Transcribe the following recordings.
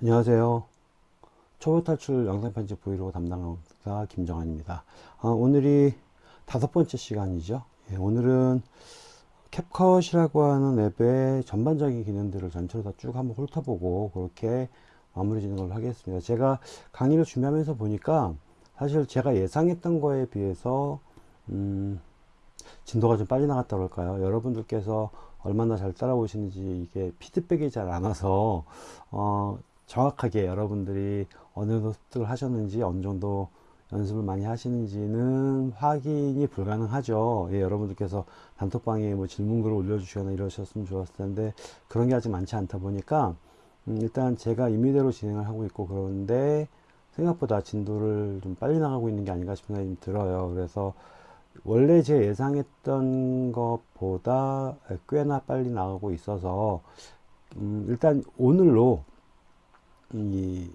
안녕하세요. 초보 탈출 영상 편집 브이로그 담당자 김정환입니다. 어, 오늘이 다섯 번째 시간이죠. 예, 오늘은 캡컷이라고 하는 앱의 전반적인 기능들을 전체로 다 쭉 한번 훑어보고 그렇게 마무리 짓는 걸로 하겠습니다. 제가 강의를 준비하면서 보니까 사실 제가 예상했던 거에 비해서 음, 진도가 좀 빨리 나갔다 그럴까요? 여러분들께서 얼마나 잘 따라오시는지 이게 피드백이 잘 안 와서 어, 정확하게 여러분들이 어느 습득을 하셨는지 어느 정도 연습을 많이 하시는지는 확인이 불가능하죠. 예, 여러분들께서 단톡방에 뭐 질문글을 올려주시거나 이러셨으면 좋았을 텐데 그런 게 아직 많지 않다 보니까 음, 일단 제가 임의대로 진행을 하고 있고 그런데 생각보다 진도를 좀 빨리 나가고 있는 게 아닌가 싶은 생각이 좀 들어요. 그래서 원래 제 예상했던 것보다 꽤나 빨리 나가고 있어서 음, 일단 오늘로 이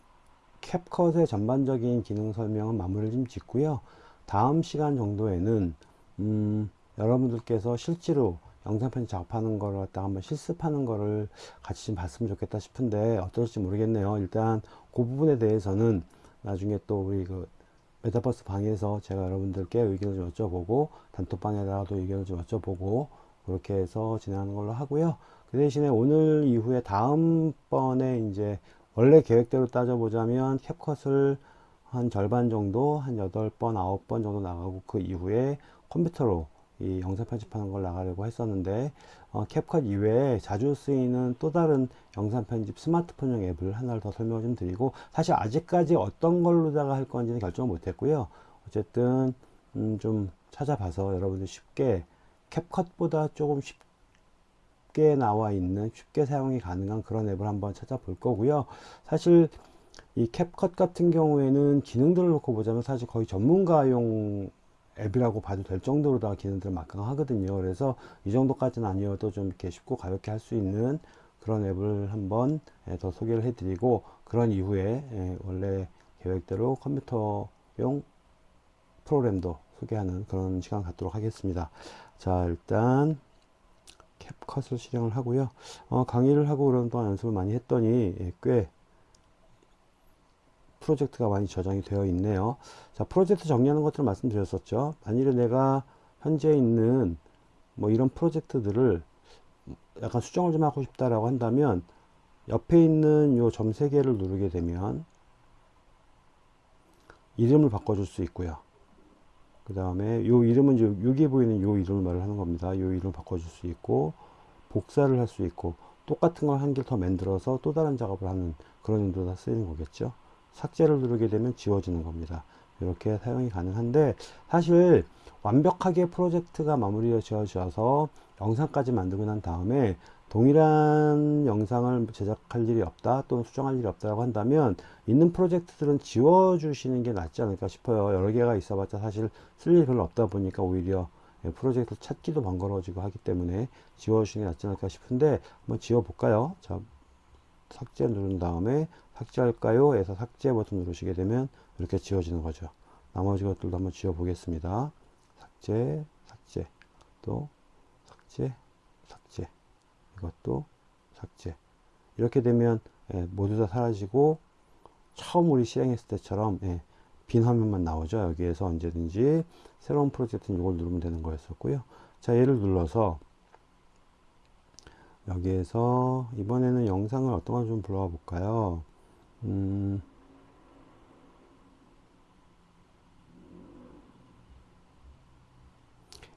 캡컷의 전반적인 기능 설명은 마무리를 좀 짓고요. 다음 시간 정도에는 음, 여러분들께서 실제로 영상 편집 작업하는 거를 갖다가 한번 실습하는 거를 같이 좀 봤으면 좋겠다 싶은데 어떨지 모르겠네요. 일단 그 부분에 대해서는 나중에 또 우리 그 메타버스 방에서 제가 여러분들께 의견을 좀 여쭤보고 단톡방에다가도 의견을 좀 여쭤보고 그렇게 해서 진행하는 걸로 하고요. 그 대신에 오늘 이후에 다음번에 이제 원래 계획대로 따져보자면 캡컷을 한 절반 정도 한 8번 9번 정도 나가고 그 이후에 컴퓨터로 이 영상 편집하는 걸 나가려고 했었는데 어, 캡컷 이외에 자주 쓰이는 또 다른 영상 편집 스마트폰용 앱을 하나를 더 설명을 좀 드리고 사실 아직까지 어떤 걸로다가 할 건지는 결정을 못 했고요. 어쨌든 음, 좀 찾아봐서 여러분들 쉽게 캡컷보다 조금 쉽게 쉽게 나와 있는 쉽게 사용이 가능한 그런 앱을 한번 찾아볼 거고요. 사실 이 캡컷 같은 경우에는 기능들을 놓고 보자면 사실 거의 전문가용 앱이라고 봐도 될 정도로 다 기능들을 막강하거든요. 그래서 이 정도까지는 아니어도 좀 이렇게 쉽고 가볍게 할 수 있는 그런 앱을 한번 예, 더 소개를 해 드리고 그런 이후에 예, 원래 계획대로 컴퓨터용 프로그램도 소개하는 그런 시간 갖도록 하겠습니다. 자 일단 캡컷을 실행을 하고요. 어, 강의를 하고 그런 동안 연습을 많이 했더니 예, 꽤 프로젝트가 많이 저장이 되어 있네요. 자, 프로젝트 정리하는 것들을 말씀드렸었죠. 만일에 내가 현재 있는 뭐 이런 프로젝트들을 약간 수정을 좀 하고 싶다라고 한다면 옆에 있는 요 점 세 개를 누르게 되면 이름을 바꿔줄 수 있고요. 그 다음에 요 이름은 이제 여기에 보이는 요 이름을 말을 하는 겁니다. 요 이름을 바꿔줄 수 있고 복사를 할 수 있고 똑같은 걸 한 개 더 만들어서 또 다른 작업을 하는 그런 용도다 쓰이는 거겠죠. 삭제를 누르게 되면 지워지는 겁니다. 이렇게 사용이 가능한데 사실 완벽하게 프로젝트가 마무리가 지어져서 영상까지 만들고 난 다음에 동일한 영상을 제작할 일이 없다 또는 수정할 일이 없다고 한다면 있는 프로젝트들은 지워 주시는 게 낫지 않을까 싶어요. 여러 개가 있어 봤자 사실 쓸 일이 별로 없다 보니까 오히려 프로젝트 찾기도 번거로워지고 하기 때문에 지워 주시는 게 낫지 않을까 싶은데 한번 지워 볼까요? 자 삭제 누른 다음에 삭제할까요? 해서 삭제 버튼 누르시게 되면 이렇게 지워지는 거죠. 나머지 것들도 한번 지워 보겠습니다. 삭제 삭제. 또 삭제 이것도 삭제. 이렇게 되면 예, 모두 다 사라지고 처음 우리 실행했을 때처럼 예, 빈 화면만 나오죠. 여기에서 언제든지 새로운 프로젝트는 이걸 누르면 되는 거였었고요. 자 얘를 눌러서 여기에서 이번에는 영상을 어떤 걸 좀 불러와 볼까요? 음,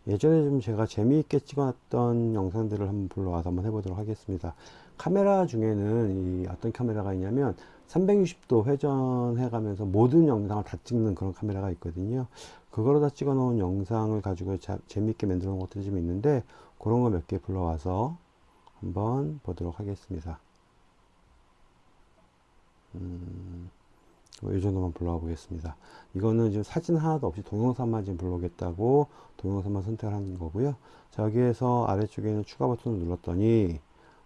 예전에 좀 제가 재미있게 찍었던 영상들을 한번 불러와서 한번 해보도록 하겠습니다. 카메라 중에는 이 어떤 카메라가 있냐면 360도 회전해 가면서 모든 영상을 다 찍는 그런 카메라가 있거든요. 그거로 다 찍어 놓은 영상을 가지고 자, 재미있게 만들어 놓은 것들이 좀 있는데 그런 거 몇 개 불러와서 한번 보도록 하겠습니다. 음... 뭐이 정도만 불러와 보겠습니다. 이거는 지금 사진 하나도 없이 동영상만 지금 불러오겠다고 동영상만 선택하는 거고요. 자 여기에서 아래쪽에 있는 추가 버튼을 눌렀더니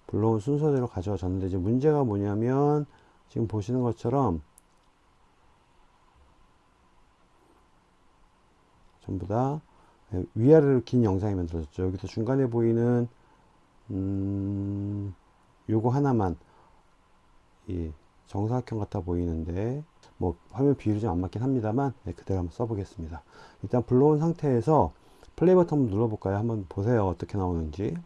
불러온 순서대로 가져와졌는데 이제 문제가 뭐냐면 지금 보시는 것처럼 전부 다 위아래로 긴 영상이 만들어졌죠. 여기서 중간에 보이는 음 요거 하나만 예, 정사각형 같아 보이는데 뭐 화면 비율이 좀 안 맞긴 합니다만 네, 그대로 한번 써보겠습니다. 일단 불러온 상태에서 플레이 버튼 한번 눌러볼까요? 한번 보세요. 어떻게 나오는지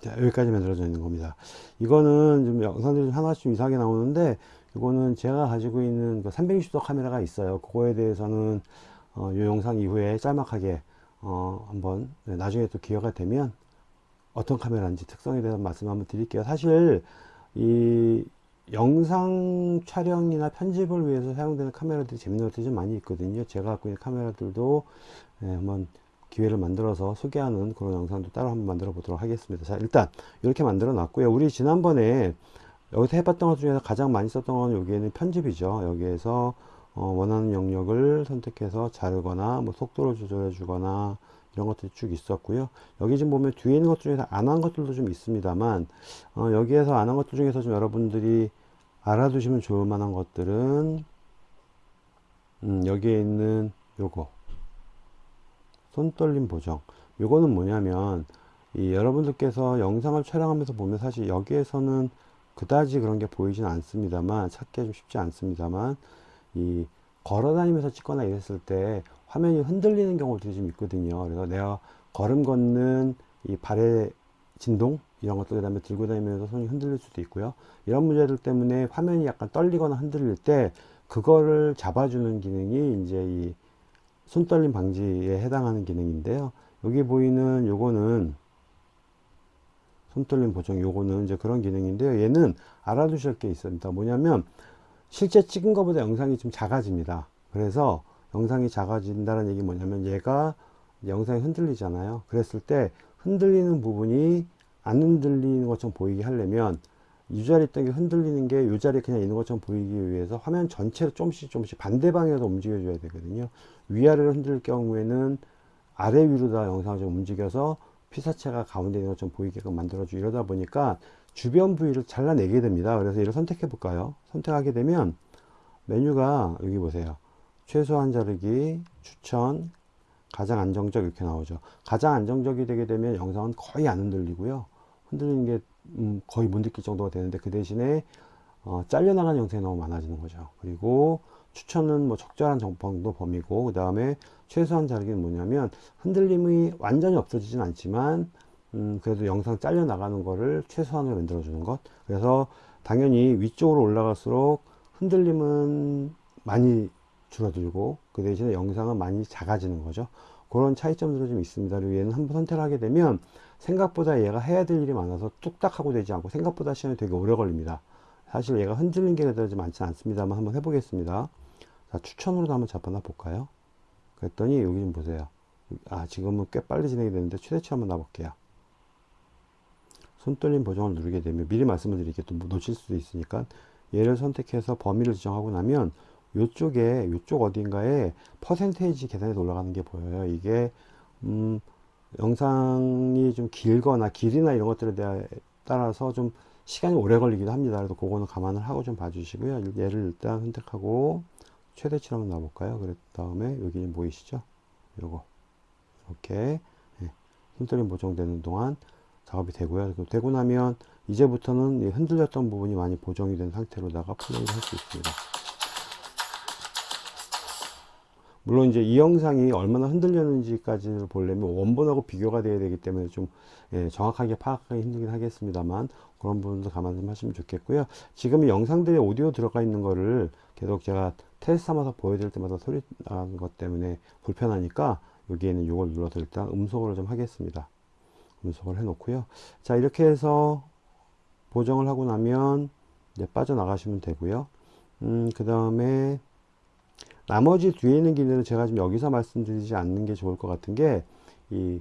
자, 여기까지 만들어져 있는 겁니다. 이거는 좀 영상들이 좀 하나씩 좀 이상하게 나오는데, 이거는 제가 가지고 있는 그 360도 카메라가 있어요. 그거에 대해서는, 어, 이 영상 이후에 짤막하게, 어, 한번, 네, 나중에 또 기회가 되면, 어떤 카메라인지 특성에 대해서 말씀 한번 드릴게요. 사실, 이, 영상 촬영이나 편집을 위해서 사용되는 카메라들이 재밌는 것들이 좀 많이 있거든요. 제가 갖고 있는 카메라들도, 예, 한번 기회를 만들어서 소개하는 그런 영상도 따로 한번 만들어 보도록 하겠습니다. 자, 일단 이렇게 만들어 놨고요. 우리 지난번에 여기서 해봤던 것 중에서 가장 많이 썼던 건 여기에는 편집이죠. 여기에서 어, 원하는 영역을 선택해서 자르거나 뭐 속도를 조절해 주거나 이런 것들이 쭉 있었고요. 여기 지금 보면 뒤에 있는 것 중에서 안 한 것들도 좀 있습니다만 어, 여기에서 안 한 것들 중에서 좀 여러분들이 알아두시면 좋을 만한 것들은 음, 여기에 있는 요거 손떨림 보정. 요거는 뭐냐면 이 여러분들께서 영상을 촬영하면서 보면 사실 여기에서는 그다지 그런 게 보이진 않습니다만 찾기 좀 쉽지 않습니다만 이 걸어 다니면서 찍거나 이랬을 때 화면이 흔들리는 경우들이 좀 있거든요. 그래서 내가 걸음 걷는 이 발의 진동? 이런 것들 그 다음에 들고 다니면서 손이 흔들릴 수도 있고요. 이런 문제들 때문에 화면이 약간 떨리거나 흔들릴 때 그거를 잡아주는 기능이 이제 이 손떨림 방지에 해당하는 기능인데요. 여기 보이는 요거는 손떨림 보정 요거는 이제 그런 기능인데요. 얘는 알아두실 게 있습니다. 뭐냐면 실제 찍은 것보다 영상이 좀 작아집니다. 그래서 영상이 작아진다는 얘기 뭐냐면 얘가 영상이 흔들리잖아요. 그랬을 때 흔들리는 부분이 안 흔들리는 것처럼 보이게 하려면 이 있던 게 흔들리는 게 이 자리에 그냥 있는 것처럼 보이기 위해서 화면 전체를 조금씩 조금씩 반대 방향으로 움직여 줘야 되거든요. 위아래로 흔들 경우에는 아래 위로 다 영상을 좀 움직여서 피사체가 가운데 있는 것처럼 보이게끔 만들어주고 이러다 보니까 주변 부위를 잘라내게 됩니다. 그래서 이를 선택해 볼까요? 선택하게 되면 메뉴가 여기 보세요. 최소한 자르기 추천 가장 안정적 이렇게 나오죠. 가장 안정적이 되게 되면 영상은 거의 안 흔들리고요. 흔들리는 게 음, 거의 못 느낄 정도가 되는데 그 대신에 어, 잘려나가는 형태가 너무 많아지는 거죠. 그리고 추천은 뭐 적절한 정도 범위고 그 다음에 최소한 자르기는 뭐냐면 흔들림이 완전히 없어지진 않지만 음, 그래도 영상 잘려 나가는 거를 최소한으로 만들어 주는 것. 그래서 당연히 위쪽으로 올라갈수록 흔들림은 많이 줄어들고 그 대신에 영상은 많이 작아지는 거죠. 그런 차이점들이 좀 있습니다. 얘는 한번 선택을 하게 되면 생각보다 얘가 해야 될 일이 많아서 뚝딱 하고 되지 않고 생각보다 시간이 되게 오래 걸립니다. 사실 얘가 흔들린 게 그다지 많지 않습니다만 한번 해보겠습니다. 자, 추천으로도 한번 잡아놔 볼까요? 그랬더니 여기 좀 보세요. 아, 지금은 꽤 빨리 진행이 되는데 최대치 한번 놔볼게요. 손떨림 보정을 누르게 되면 미리 말씀을 드릴게요. 또 놓칠 수도 있으니까 얘를 선택해서 범위를 지정하고 나면 요쪽에 요쪽 어딘가에 퍼센테이지 계산해서 올라가는 게 보여요. 이게 음 영상이 좀 길거나 길이나 이런 것들에 따라서 좀 시간이 오래 걸리기도 합니다. 그래서 그거는 감안을 하고 좀 봐주시고요. 얘를 일단 선택하고 최대치로 한번 놔볼까요? 그랬 다음에 여기 보이시죠? 요거 이렇게 예, 힘들림 보정되는 동안 작업이 되고요. 되고 나면 이제부터는 흔들렸던 부분이 많이 보정이 된 상태로다가 플레이를 할 수 있습니다. 물론 이제 이 영상이 얼마나 흔들렸는지까지를 보려면 원본하고 비교가 돼야 되기 때문에 좀 예, 정확하게 파악하기 힘들긴 하겠습니다만 그런 부분도 감안 좀 하시면 좋겠고요. 지금 이 영상들에 오디오 들어가 있는 거를 계속 제가 테스트 삼아서 보여드릴 때마다 소리 나는 것 때문에 불편하니까 여기에는 이걸 눌러서 일단 음속으로 좀 하겠습니다. 음속을 해 놓고요. 자 이렇게 해서 보정을 하고 나면 이제 빠져나가시면 되고요. 음, 그 다음에 나머지 뒤에 있는 기능은 제가 지금 여기서 말씀드리지 않는 게 좋을 것 같은 게, 이,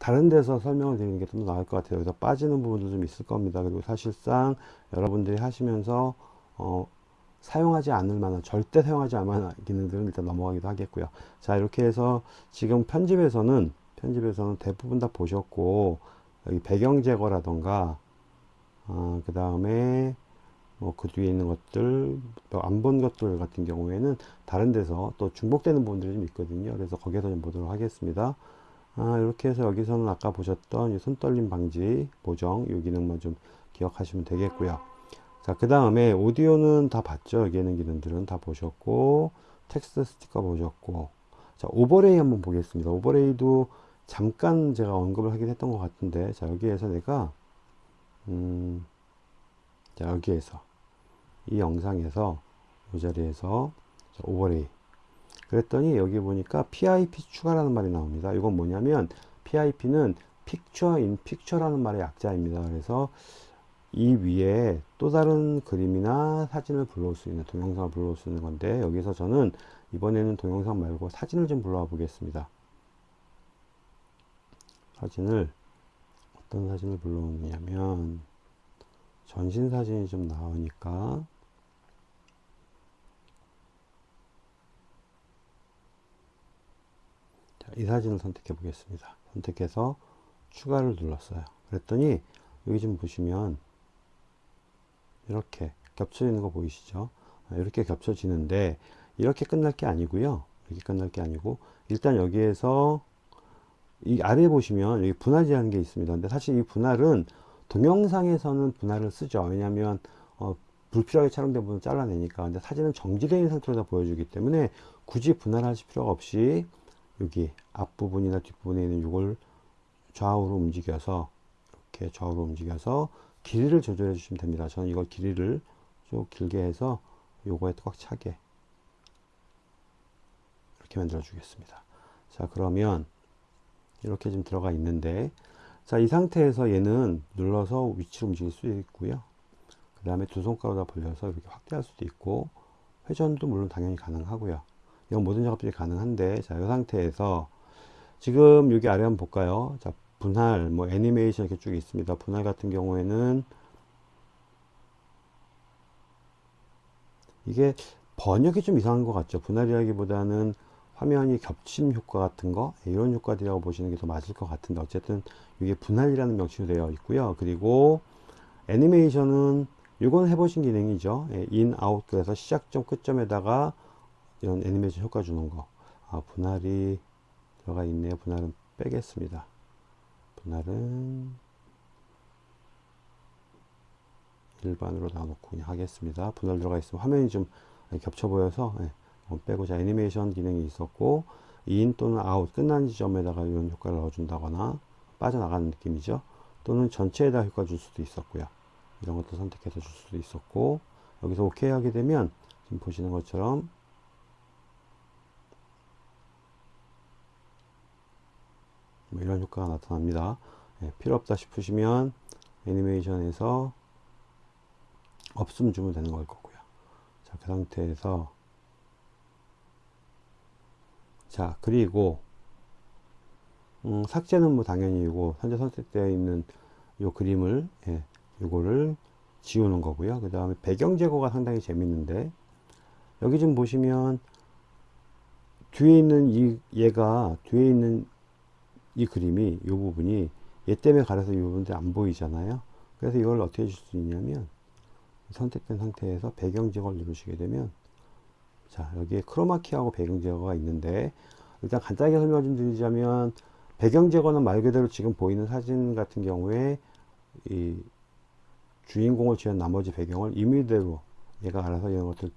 다른 데서 설명을 드리는 게 좀 나을 것 같아요. 여기서 빠지는 부분도 좀 있을 겁니다. 그리고 사실상 여러분들이 하시면서, 어, 사용하지 않을 만한, 절대 사용하지 않을 만한 기능들은 일단 넘어가기도 하겠고요. 자, 이렇게 해서 지금 편집에서는, 편집에서는 대부분 다 보셨고, 배경 제거라던가, 어, 그 다음에 뭐 그 뒤에 있는 것들 안 본 것들 같은 경우에는 다른 데서 또 중복되는 부분들이 좀 있거든요. 그래서 거기에서 좀 보도록 하겠습니다. 아, 이렇게 해서 여기서는 아까 보셨던 이 손떨림 방지 보정 이 기능만 좀 기억하시면 되겠고요. 자 그 다음에 오디오는 다 봤죠? 여기 있는 기능들은 다 보셨고 텍스트 스티커 보셨고. 자 overlay 한번 보겠습니다. overlay도 잠깐 제가 언급을 하긴 했던 것 같은데 자 여기에서 내가 음, 자 여기에서 이 영상에서 이 자리에서 자, overlay 그랬더니 여기 보니까 PIP 추가라는 말이 나옵니다. 이건 뭐냐면 PIP는 Picture in Picture라는 말의 약자입니다. 그래서 이 위에 또 다른 그림이나 사진을 불러올 수 있는 동영상을 불러올 수 있는 건데 여기서 저는 이번에는 동영상 말고 사진을 좀 불러와 보겠습니다. 사진을 어떤 사진을 불러오느냐면 전신 사진이 좀 나오니까 자, 이 사진을 선택해 보겠습니다. 선택해서 추가를 눌렀어요. 그랬더니 여기 좀 보시면 이렇게 겹쳐지는 거 보이시죠? 아, 이렇게 겹쳐지는데 이렇게 끝날 게 아니고요. 이렇게 끝날 게 아니고 일단 여기에서 이 아래 보시면 여기 분할이라는 게 있습니다. 근데 사실 이 분할은 동영상에서는 분할을 쓰죠. 왜냐하면 어, 불필요하게 촬영된 부분을 잘라내니까. 근데 사진은 있는 상태로 보여주기 때문에 굳이 분할하실 필요가 없이 여기 앞부분이나 뒷부분에 있는 이걸 좌우로 움직여서 이렇게 좌우로 움직여서 길이를 조절해 주시면 됩니다. 저는 이걸 길이를 좀 길게 해서 요거에 꽉 차게 이렇게 만들어 주겠습니다. 자 그러면 이렇게 좀 들어가 있는데 자 이 상태에서 얘는 눌러서 위치로 움직일 수 있고요. 그 다음에 두 손가락으로 벌려서 이렇게 확대할 수도 있고 회전도 물론 당연히 가능하고요. 이건 모든 작업들이 가능한데 자 이 상태에서 지금 여기 아래 한번 볼까요? 자 분할 뭐 애니메이션 이렇게 쭉 있습니다. 분할 같은 경우에는 이게 번역이 좀 이상한 것 같죠? 분할이라기보다는 화면이 겹침 효과 같은 거 이런 효과들이라고 보시는 게 더 맞을 것 같은데 어쨌든 이게 분할이라는 명칭으로 되어 있고요. 그리고 애니메이션은 이건 해보신 기능이죠. 예, in, out 그래서 시작점 끝점에다가 이런 애니메이션 효과 주는 거. 아, 분할이 들어가 있네요. 분할은 빼겠습니다. 분할은 일반으로 놔놓고 하겠습니다. 분할 들어가 있으면 화면이 좀 겹쳐 보여서 예, 빼고 자 애니메이션 기능이 있었고 in 또는 아웃 끝난 지점에다가 이런 효과를 넣어준다거나 빠져나가는 느낌이죠. 또는 전체에다 효과 줄 수도 있었고요. 이런 것도 선택해서 줄 수도 있었고 여기서 OK 하게 되면 지금 보시는 것처럼 뭐 이런 효과가 나타납니다. 예, 필요 없다 싶으시면 애니메이션에서 없음 주면 되는 걸 거고요. 자 그 상태에서 자 그리고 음, 삭제는 뭐 당연히 이거 현재 선택되어 있는 요 그림을 예, 요거를 지우는 거고요. 그 다음에 배경 제거가 상당히 재밌는데 여기 좀 보시면 뒤에 있는 이 얘가 뒤에 있는 이 그림이 이 부분이 얘 때문에 가려서 이 부분들이 안 보이잖아요. 그래서 이걸 어떻게 줄수 있냐면 선택된 상태에서 배경 제거를 누르시게 되면 자 여기에 크로마키하고 배경 제거가 있는데 일단 간단하게 설명 좀 드리자면 배경 제거는 말 그대로 지금 보이는 사진 같은 경우에 이 주인공을 지은 나머지 배경을 임의대로 얘가 알아서 이런 것들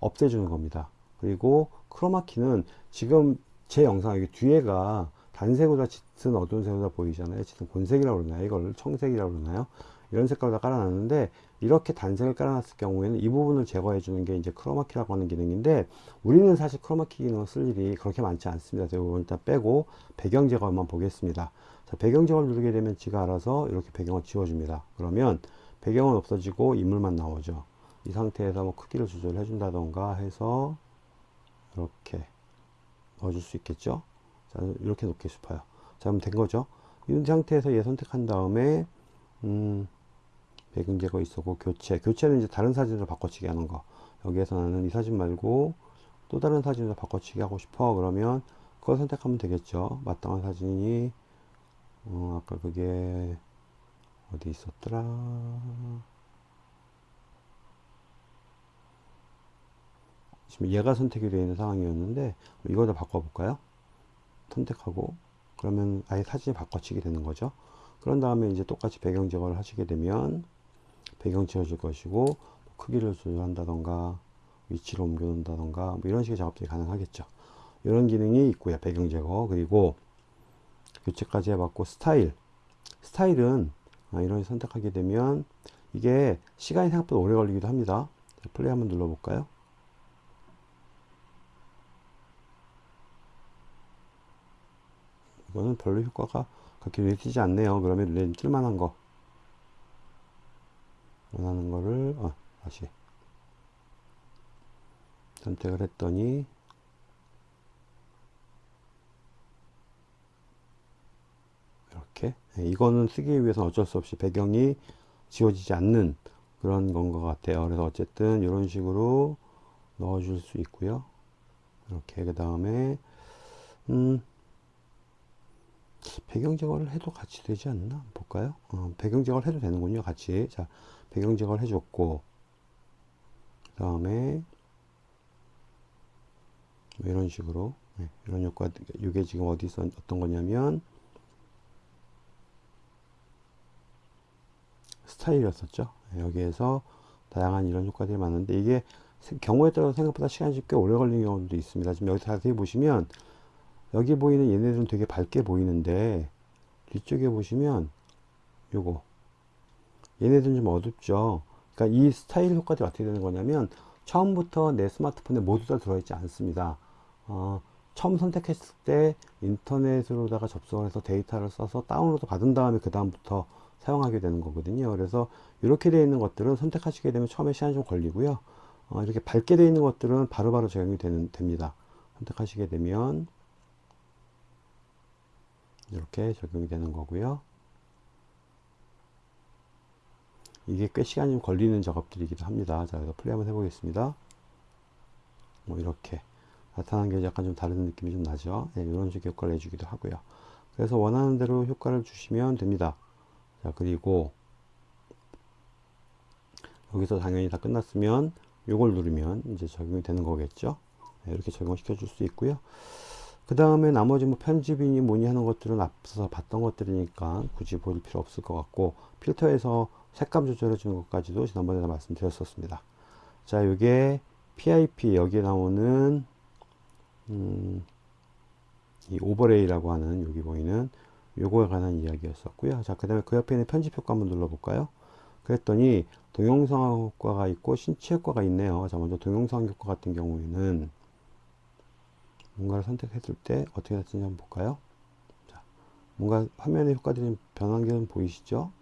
없애주는 겁니다 그리고 크로마키는 지금 제 영상 여기 뒤에가 단색보다 짙은 어두운 색보다 보이잖아요. 짙은 곤색이라고 그러나요? 이걸 청색이라고 그러나요? 이런 색깔로 다 깔아놨는데 이렇게 단색을 깔아놨을 경우에는 이 부분을 제거해 주는 게 이제 크로마키라고 하는 기능인데 우리는 사실 크로마키 기능을 쓸 일이 그렇게 많지 않습니다. 이건 일단 빼고 배경 제거만 보겠습니다. 자, 배경 제거를 누르게 되면 지가 알아서 이렇게 배경을 지워줍니다. 그러면 배경은 없어지고 인물만 나오죠. 이 상태에서 뭐 크기를 조절해 준다던가 해서 이렇게 넣어줄 수 있겠죠. 자, 이렇게 놓고 싶어요. 자, 그럼 된 거죠. 이 상태에서 얘 선택한 다음에, 음, 배경 제거 있었고, 교체. 교체는 이제 다른 사진으로 바꿔치기 하는 거. 여기에서 나는 이 사진 말고 또 다른 사진으로 바꿔치기 하고 싶어. 그러면 그걸 선택하면 되겠죠. 마땅한 사진이, 어, 아까 그게 어디 있었더라. 지금 얘가 선택이 되어 있는 상황이었는데, 이거를 바꿔볼까요? 선택하고 그러면 아예 사진이 바꿔치기 되는 거죠. 그런 다음에 이제 똑같이 배경 제거를 하시게 되면 배경 지워질 것이고 크기를 조절한다던가 위치를 옮겨 놓는다던가 뭐 이런 식의 작업들이 가능하겠죠. 이런 기능이 있고요. 배경 제거 그리고 교체까지 해봤고 스타일 스타일은 아, 이런 식 선택하게 되면 이게 시간이 생각보다 오래 걸리기도 합니다. 자, 플레이 한번 눌러볼까요? 이거는 별로 효과가 그렇게 띄지 않네요. 그러면 눈에 뜰만한 거 원하는 거를 어, 다시. 선택을 했더니 이렇게. 네, 이거는 쓰기 위해서 어쩔 수 없이 배경이 지워지지 않는 그런 건 것 같아요. 그래서 어쨌든 이런 식으로 넣어 줄 수 있고요. 이렇게 그 다음에 음 배경 제거를 해도 같이 되지 않나? 볼까요? 어, 배경 제거를 해도 되는군요 같이. 자 배경 제거를 해줬고 그 다음에 뭐 이런 식으로 네, 이런 효과 이게 지금 어디서 어떤 거냐면 스타일이었었죠. 네, 여기에서 다양한 이런 효과들이 많은데 이게 경우에 따라서 생각보다 시간이 꽤 오래 걸리는 경우도 있습니다. 지금 여기 자세히 보시면 여기 보이는 얘네들은 되게 밝게 보이는데 뒤쪽에 보시면 요거 얘네들은 좀 어둡죠. 그러니까 이 스타일 효과들이 어떻게 되는 거냐면 처음부터 내 스마트폰에 모두 다 들어있지 않습니다. 어, 처음 선택했을 때 인터넷으로다가 접속을 해서 데이터를 써서 다운로드 받은 다음에 그 다음부터 사용하게 되는 거거든요. 그래서 이렇게 되어 있는 것들은 선택하시게 되면 처음에 시간이 좀 걸리고요. 어, 이렇게 밝게 되어 있는 것들은 바로바로 바로 적용이 되는, 됩니다. 선택하시게 되면 이렇게 적용이 되는 거고요. 이게 꽤 시간이 좀 걸리는 작업들이기도 합니다. 자, 그래서 플레이 한번 해보겠습니다. 뭐 이렇게 나타난 게 약간 좀 다른 느낌이 좀 나죠. 네, 이런 식의 효과를 내주기도 하고요. 그래서 원하는 대로 효과를 주시면 됩니다. 자, 그리고 여기서 당연히 다 끝났으면 이걸 누르면 이제 적용이 되는 거겠죠. 네, 이렇게 적용시켜 줄 수 있고요. 그 다음에 나머지 뭐 편집이니 뭐니 하는 것들은 앞서서 봤던 것들이니까 굳이 볼 필요 없을 것 같고 필터에서 색감 조절해 주는 것까지도 지난번에 말씀드렸었습니다 자 요게 PIP 여기에 나오는 음, 이 오버레이라고 하는 여기 보이는 요거에 관한 이야기였었고요 자 그 다음에 그 옆에 있는 편집 효과 한번 눌러볼까요 그랬더니 동영상 효과가 있고 신체 효과가 있네요 자 먼저 동영상 효과 같은 경우에는 뭔가를 선택했을 때 어떻게 됐는지 한번 볼까요? 자, 뭔가 화면의 효과들이 변한 게 보이시죠?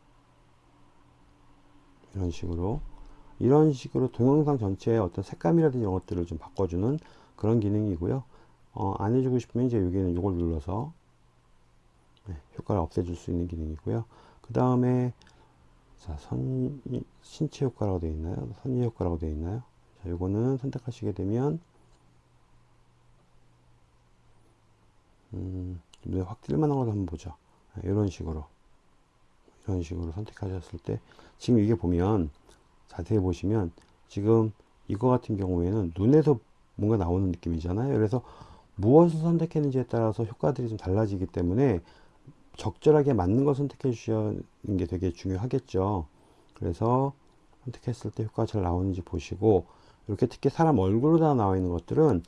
이런 식으로 이런 식으로 동영상 전체의 어떤 색감이라든지 이런 것들을 좀 바꿔주는 그런 기능이고요. 어, 안 해주고 싶으면 이제 여기는 이걸 눌러서 네, 효과를 없애줄 수 있는 기능이고요. 그 다음에 자, 선, 신체 효과라고 되어 있나요? 선의 효과라고 되어 있나요? 자, 요거는 선택하시게 되면 음, 눈에 확 띌만한 걸 한번 보죠. 이런 식으로 이런 식으로 선택하셨을 때 지금 이게 보면 자세히 보시면 지금 이거 같은 경우에는 눈에서 뭔가 나오는 느낌이잖아요. 그래서 무엇을 선택했는지에 따라서 효과들이 좀 달라지기 때문에 적절하게 맞는 걸 선택해 주시는 게 되게 중요하겠죠. 그래서 선택했을 때 효과가 잘 나오는지 보시고 이렇게 특히 사람 얼굴로 다 나와 있는 것들은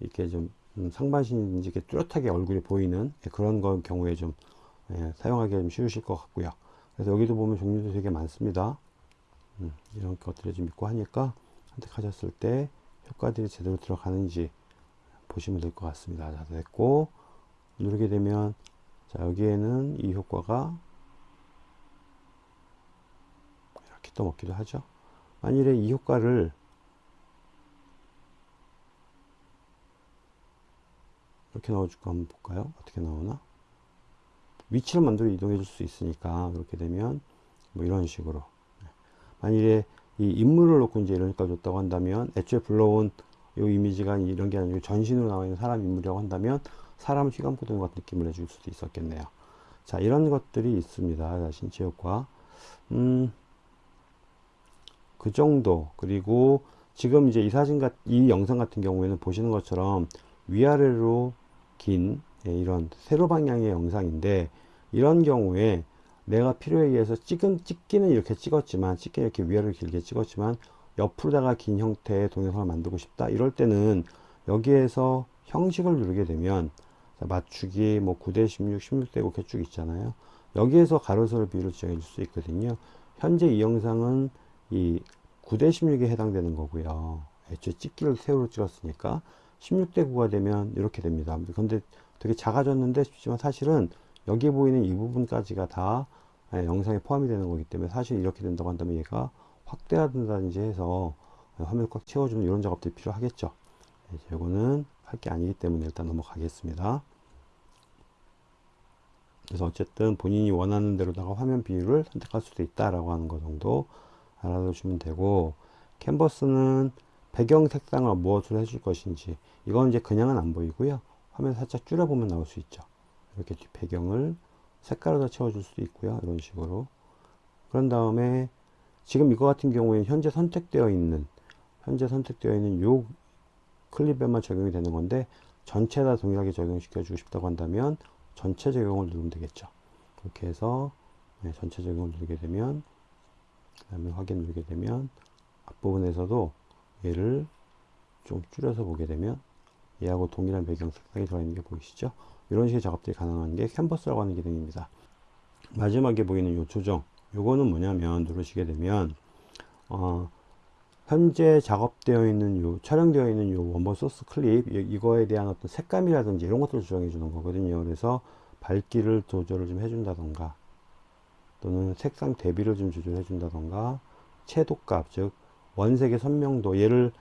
이렇게 좀 음, 상반신인지 이렇게 뚜렷하게 얼굴이 보이는 예, 그런 거 경우에 좀 예, 사용하기 좀 쉬우실 것 같고요. 그래서 여기도 보면 종류도 되게 많습니다. 음, 이런 것들을 좀 있고 하니까 선택하셨을 때 효과들이 제대로 들어가는지 보시면 될 것 같습니다. 자, 됐고 누르게 되면 자, 여기에는 이 효과가 이렇게 또 먹기도 하죠. 만일에 이 효과를 이렇게 넣어줄까 한번 볼까요? 어떻게 나오나? 위치를 만들어 이동해 줄 수 있으니까 그렇게 되면 뭐 이런 식으로 만일에 이 인물을 놓고 이제 효과를 줬다고 한다면 애초에 불러온 이 이미지가 이런 게 아니고 전신으로 나와 있는 사람 인물이라고 한다면 사람을 휘감고 도는 것 같은 느낌을 내줄 수도 있었겠네요. 자 이런 것들이 있습니다. 자, 신체 효과 음, 그 정도 그리고 지금 이제 이 사진 같, 이 영상 같은 경우에는 보시는 것처럼 위아래로 긴 예, 이런 세로 방향의 영상인데 이런 경우에 내가 필요에 의해서 찍은 찍기는 이렇게 찍었지만 찍기 이렇게 위아래로 길게 찍었지만 옆으로다가 긴 형태의 동영상을 만들고 싶다. 이럴 때는 여기에서 형식을 누르게 되면 자, 맞추기 뭐 9대 16, 16대 5 이렇게 쭉 있잖아요. 여기에서 가로세로 비율을 지정해 줄 수 있거든요. 현재 이 영상은 이 9대 16에 해당되는 거고요. 애초에 찍기를 세로로 찍었으니까 16대 9가 되면 이렇게 됩니다. 근데 되게 작아졌는데 싶지만 사실은 여기 보이는 이 부분까지가 다 예, 영상에 포함이 되는 거기 때문에 사실 이렇게 된다고 한다면 얘가 확대한다든지 해서 화면을 꽉 채워주는 이런 작업들이 필요하겠죠. 이제 이거는 할 게 아니기 때문에 일단 넘어가겠습니다. 그래서 어쨌든 본인이 원하는 대로다가 화면 비율을 선택할 수도 있다라고 하는 거 정도 알아두시면 되고 캔버스는 배경 색상을 무엇으로 해줄 것인지 이건 이제 그냥은 안 보이고요. 화면 살짝 줄여보면 나올 수 있죠. 이렇게 뒷 배경을 색깔로 채워줄 수도 있고요. 이런 식으로. 그런 다음에 지금 이거 같은 경우에는 현재 선택되어 있는 현재 선택되어 있는 요 클립에만 적용이 되는 건데 전체 다 동일하게 적용시켜 주고 싶다고 한다면 전체 적용을 누르면 되겠죠. 그렇게 해서 네, 전체 적용을 누르게 되면 그 다음에 확인 누르게 되면 앞부분에서도 얘를 좀 줄여서 보게 되면 얘하고 동일한 배경 색상이 들어있는 게 보이시죠? 이런 식의 작업들이 가능한 게 캔버스라고 하는 기능입니다. 마지막에 보이는 이 조정 요거는 뭐냐면 누르시게 되면 어, 현재 작업되어 있는 요 촬영되어 있는 요 원본 소스 클립 이- 이거에 대한 어떤 색감이라든지 이런 것들을 조정해 주는 거거든요 그래서 밝기를 조절을 좀 해준다던가 또는 색상 대비를 좀 조절해 준다던가 채도값 즉 원색의 선명도 얘를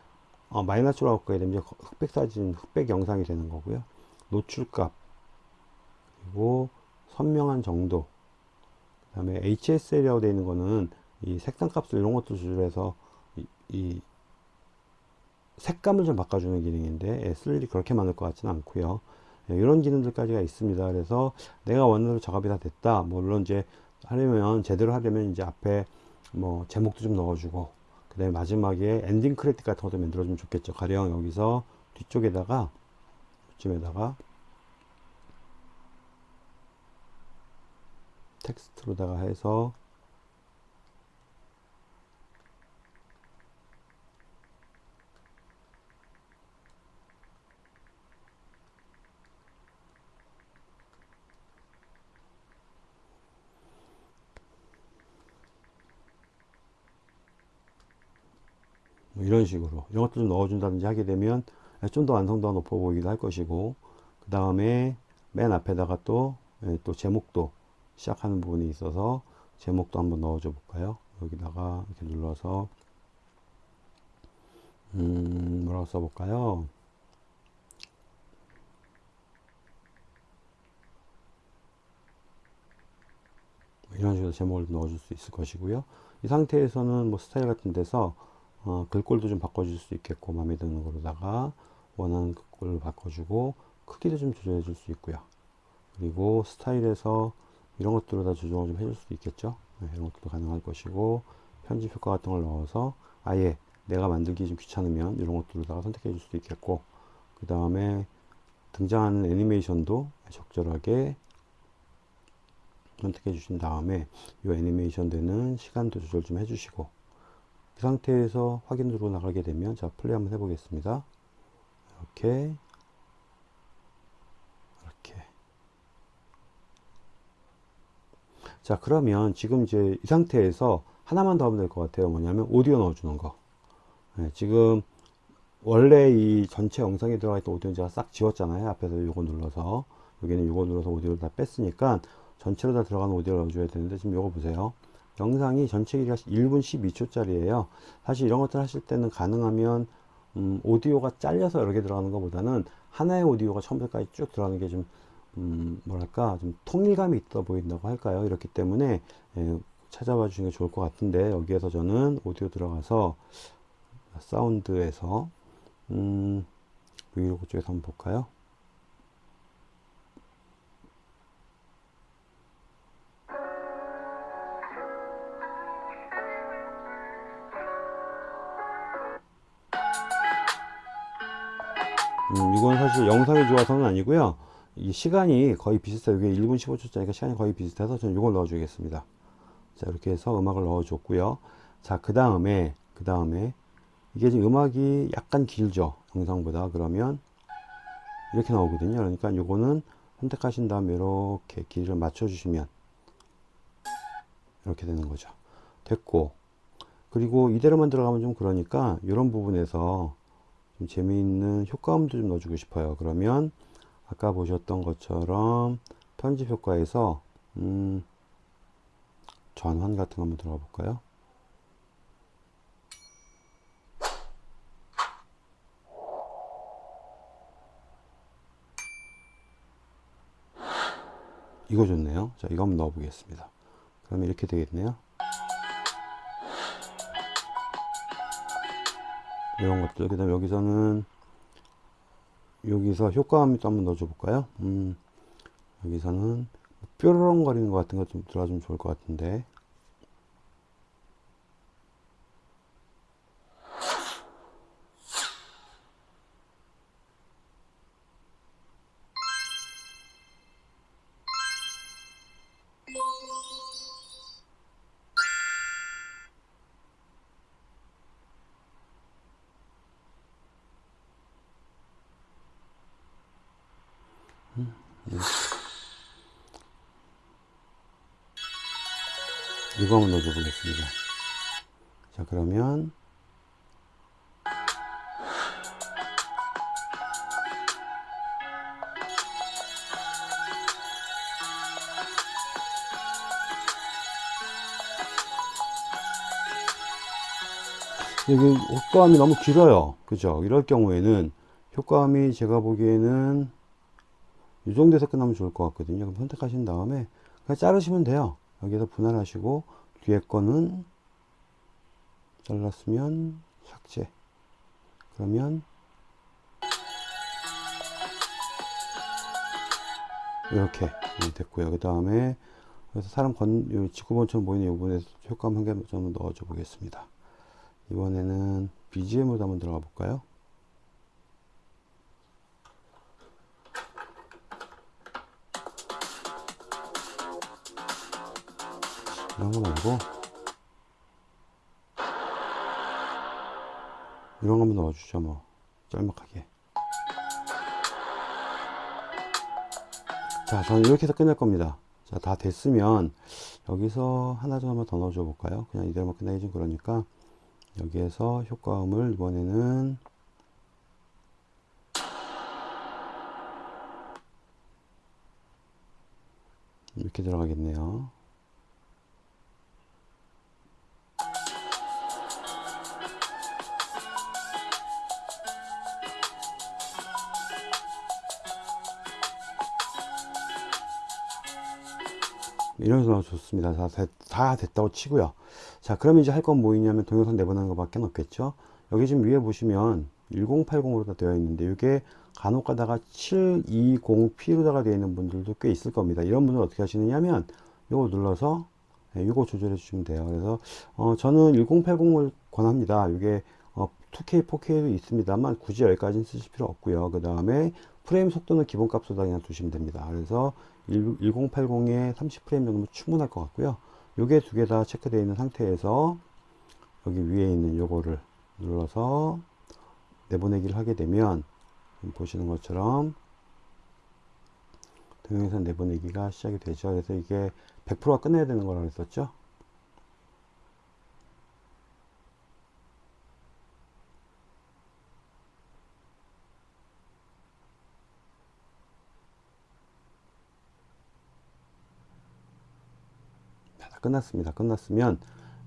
어, 마이너스로 바꾸게 되면 흑백 사진 흑백 영상이 되는 거고요 노출값 그리고 선명한 정도. 그 다음에 HSL이라고 되어 있는 거는 이 색상 값을 이런 것도 조절해서 이, 이 색감을 좀 바꿔주는 기능인데 예, 쓸 일이 그렇게 많을 것 같지는 않고요. 예, 이런 기능들까지가 있습니다. 그래서 내가 원하는 작업이 다 됐다. 뭐 물론 이제 하려면 제대로 하려면 이제 앞에 뭐 제목도 좀 넣어주고 그 다음에 마지막에 엔딩 크레딧 같은 것도 만들어주면 좋겠죠. 가령 여기서 뒤쪽에다가 이쯤에다가 텍스트로다가 해서 뭐 이런 식으로 이런 것도 좀 넣어준다든지 하게 되면 좀 더 완성도가 높아 보이기도 할 것이고 그 다음에 맨 앞에다가 또, 예, 또 제목도 시작하는 부분이 있어서 제목도 한번 넣어줘 볼까요? 여기다가 이렇게 눌러서 음 뭐라고 써볼까요? 뭐 이런 식으로 제목을 넣어줄 수 있을 것이고요. 이 상태에서는 뭐 스타일 같은 데서 어, 글꼴도 좀 바꿔줄 수 있겠고 마음에 드는 거로다가 원하는 글꼴을 바꿔주고 크기도 좀 조절해 줄 수 있고요. 그리고 스타일에서 이런 것들을 다 조정을 좀 해줄 수도 있겠죠 네, 이런 것도 가능할 것이고 편집 효과 같은 걸 넣어서 아예 내가 만들기 좀 귀찮으면 이런 것들로다가 선택해 줄 수도 있겠고 그 다음에 등장하는 애니메이션도 적절하게 선택해 주신 다음에 이 애니메이션 되는 시간도 조절 좀 해주시고 이 상태에서 확인으로 나가게 되면 자 플레이 한번 해보겠습니다. 이렇게 자 그러면 지금 이제 이 상태에서 하나만 더 하면 될 것 같아요. 뭐냐면 오디오 넣어주는 거. 네, 지금 원래 이 전체 영상에 들어가 있던 오디오는 제가 싹 지웠잖아요. 앞에서 요거 눌러서 여기는 요거 눌러서 오디오를 다 뺐으니까 전체로 다 들어가는 오디오를 넣어줘야 되는데 지금 요거 보세요. 영상이 전체 길이가 1분 12초짜리예요. 사실 이런 것들 하실 때는 가능하면 음, 오디오가 잘려서 여러 개 들어가는 것보다는 하나의 오디오가 처음부터까지 쭉 들어가는 게 좀 음, 뭐랄까 좀 통일감이 있어 보인다고 할까요? 이렇기 때문에 예, 찾아봐 주시는 게 좋을 것 같은데 여기에서 저는 오디오 들어가서 사운드에서 음, 브이로그 쪽에서 한번 볼까요? 음, 이건 사실 영상이 좋아서는 아니고요. 이 시간이 거의 비슷해요. 이게 1분 15초짜리니까 시간이 거의 비슷해서 저는 이걸 넣어주겠습니다. 자, 이렇게 해서 음악을 넣어줬고요. 자, 그 다음에, 그 다음에, 이게 지금 음악이 약간 길죠. 영상보다. 그러면, 이렇게 나오거든요. 그러니까 요거는 선택하신 다음에 이렇게 길이를 맞춰주시면, 이렇게 되는 거죠. 됐고, 그리고 이대로만 들어가면 좀 그러니까, 이런 부분에서 좀 재미있는 효과음도 좀 넣어주고 싶어요. 그러면, 아까 보셨던 것처럼 편집 효과에서, 음, 전환 같은 거 한번 들어가 볼까요? 이거 좋네요. 자, 이거 한번 넣어 보겠습니다. 그러면 이렇게 되겠네요. 이런 것들. 그 다음에 여기서는 여기서 효과음이 또 한번 넣어줘 볼까요? 음, 여기서는 뾰로롱 거리는 것 같은 거좀 들어가주면 좋을 것 같은데. 여기 효과음이 너무 길어요. 그죠? 이럴 경우에는 효과음이 제가 보기에는 이 정도에서 끝나면 좋을 것 같거든요. 그럼 선택하신 다음에 그냥 자르시면 돼요. 여기서 분할하시고 뒤에 거는 잘랐으면 삭제. 그러면 이렇게 됐고요. 그 다음에 그래서 사람 건요 지구본처럼 보이는 이 부분에서 효과음 한개좀 넣어줘 보겠습니다. 이번에는 BGM으로 한번 들어가 볼까요? 이런 거 말고 이런 거 한번 넣어주죠 뭐. 짤막하게. 자 저는 이렇게 해서 끝낼 겁니다. 자 다 됐으면 여기서 하나 좀 한번 더 넣어줘 볼까요? 그냥 이대로만 끝내기 좀 그러니까 여기에서 효과음을 이번에는 이렇게 들어가겠네요 이래서 좋습니다. 다, 됐, 다 됐다고 치고요. 자, 그럼 이제 할 건 뭐 있냐면 동영상 내보내는 것밖에 없겠죠. 여기 지금 위에 보시면 1080으로 다 되어 있는데 이게 간혹 가다가 720p로다가 되어 있는 분들도 꽤 있을 겁니다. 이런 분들 어떻게 하시느냐면 이거 눌러서 네, 이거 조절해 주시면 돼요. 그래서 어, 저는 1080을 권합니다. 이게 어, 2K, 4K도 있습니다만 굳이 여기까지는 쓰실 필요 없고요. 그 다음에 프레임 속도는 기본값으로 그냥 두시면 됩니다. 그래서 1080에 30프레임 정도면 충분할 것 같고요. 요게 두 개 다 체크되어 있는 상태에서 여기 위에 있는 요거를 눌러서 내보내기를 하게 되면 보시는 것처럼 동영상 내보내기가 시작이 되죠. 그래서 이게 100%가 끝내야 되는 거라고 했었죠. 끝났습니다. 끝났으면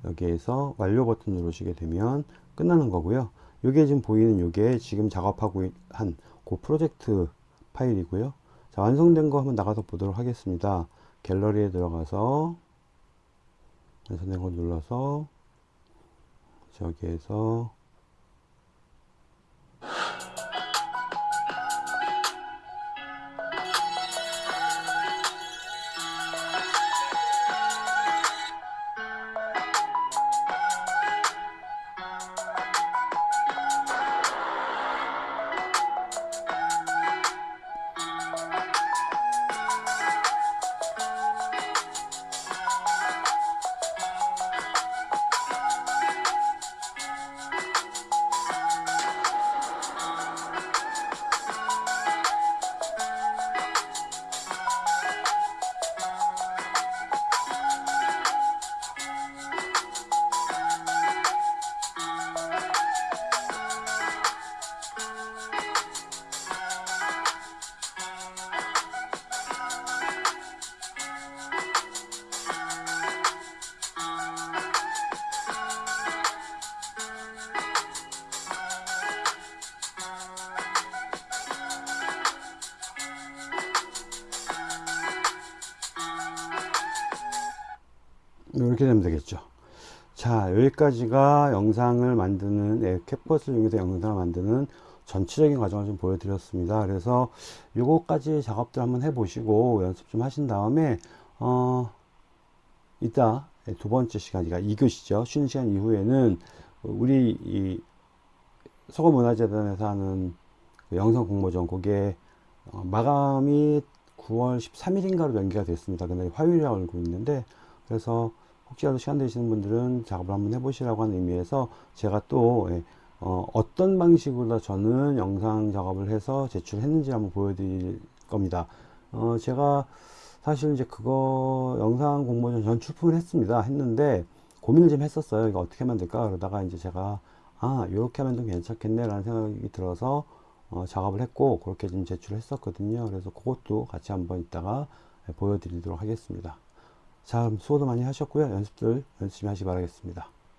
여기에서 완료 버튼 누르시게 되면 끝나는 거고요. 이게 지금 보이는 요게 지금 작업하고 한 그 프로젝트 파일이고요. 자, 완성된 거 한번 나가서 보도록 하겠습니다. 갤러리에 들어가서 완성된 거 눌러서 저기에서 이렇게 되면 되겠죠. 자, 여기까지가 영상을 만드는 예, 캡컷을 이용해서 영상을 만드는 전체적인 과정을 좀 보여드렸습니다. 그래서 요거까지 작업들 한번 해 보시고 연습 좀 하신 다음에 어, 이따 예, 두 번째 시간, 그러니까 2교시죠. 쉬는 시간 이후에는 우리 이 서구문화재단에서 하는 그 영상 공모전 그게 어, 마감이 9월 13일인가로 연기가 됐습니다. 근데 화요일이라고 알고 있는데 그래서 혹시라도 시간 되시는 분들은 작업을 한번 해보시라고 하는 의미에서 제가 또 예, 어, 어떤 방식으로 저는 영상 작업을 해서 제출했는지 한번 보여드릴 겁니다. 어, 제가 사실 이제 그거 영상 공모전 전 출품을 했습니다. 했는데 고민을 좀 했었어요. 이거 어떻게 하면 될까? 그러다가 이제 제가 아, 이렇게 하면 좀 괜찮겠네 라는 생각이 들어서 어, 작업을 했고 그렇게 좀 제출을 했었거든요. 그래서 그것도 같이 한번 이따가 보여드리도록 하겠습니다. 자, 그럼 수고도 많이 하셨고요. 연습들 열심히 하시기 바라겠습니다.